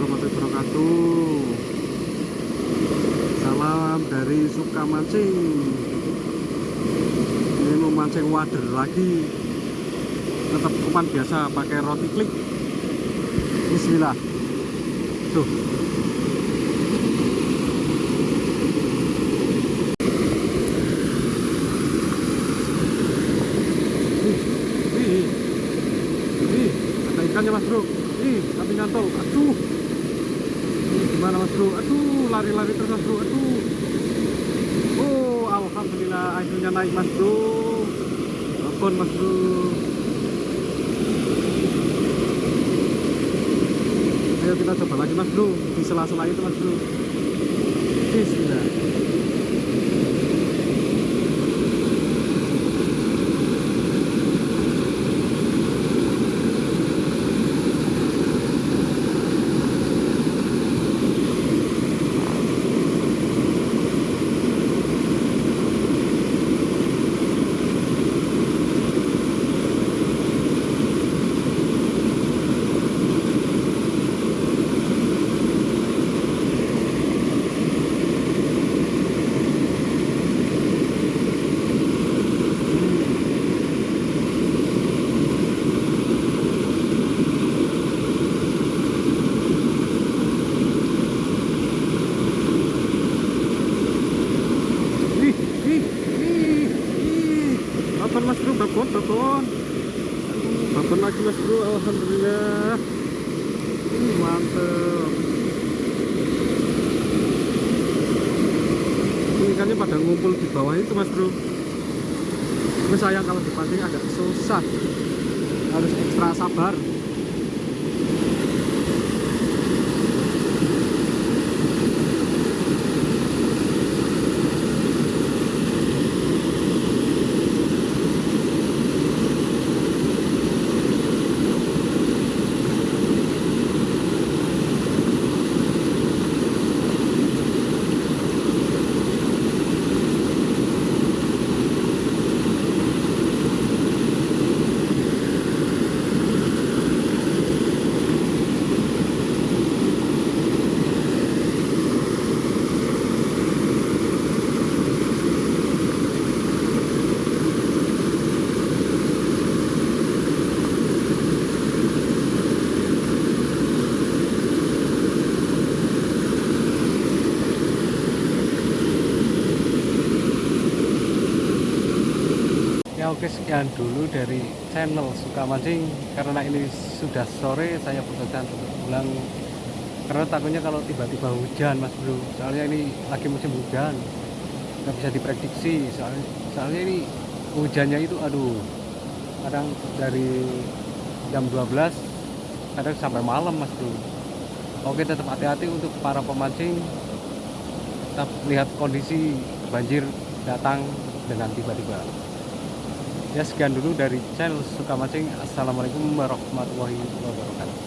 warahmatullahi wabarakatuh. Salam dari Sukamancing Ini mau mancing wader lagi. Tetap umpan biasa pakai roti klik. Bismillah. Tuh. Ih, ih, ada ikannya mas bro. Ih tapi nyantol. Aduh gimana mas bro? Aduh lari-lari terus mas bro. Aduh. Oh alhamdulillah akhirnya naik mas bro. Telepon mas bro. Ayo kita coba lagi mas bro. Di sela-sela itu mas bro. Bismillah Ih, ih, ih, ih. Babon. Aduh, babon lagi mas bro, alhamdulillah. Ih, mantep. Ini ikannya pada ngumpul di bawah itu mas bro. Tapi sayang kalau dipancing agak susah. Harus ekstra sabar. Oke sekian dulu dari channel Suka Mancing Karena ini sudah sore saya putuskan untuk pulang. Karena takutnya kalau tiba-tiba hujan mas bro. Soalnya ini lagi musim hujan. Nggak bisa diprediksi. Soalnya, soalnya ini hujannya itu aduh. Kadang dari jam 12 Kadang sampai malam mas bro. Oke tetap hati-hati untuk para pemancing. Tetap lihat kondisi banjir datang dengan tiba-tiba ya sekian dulu dari channel suka mancing. Assalamualaikum warahmatullahi wabarakatuh